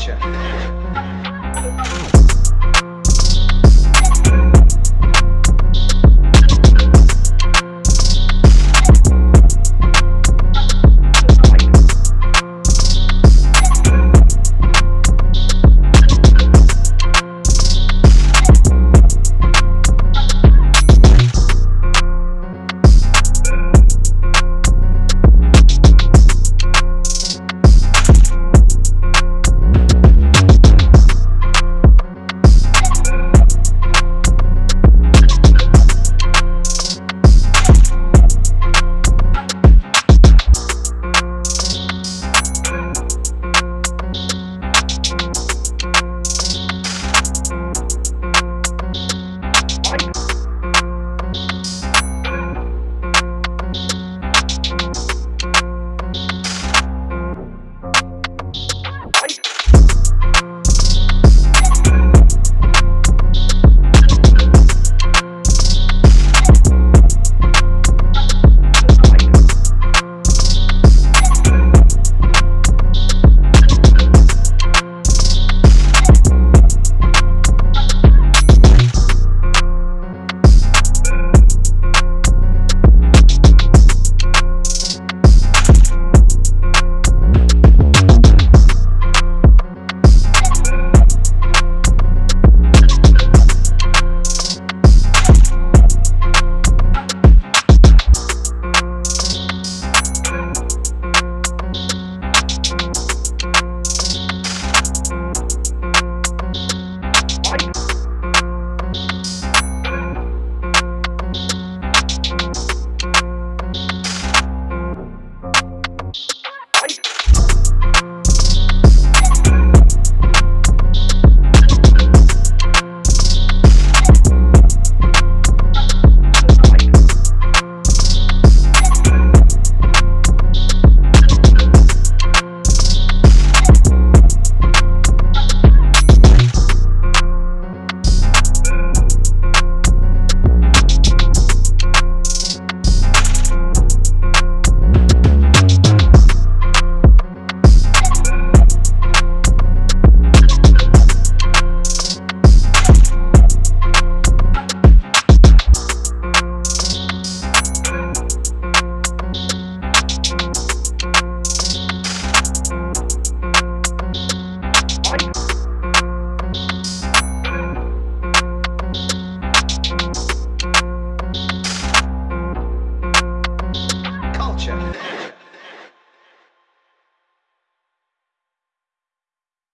future.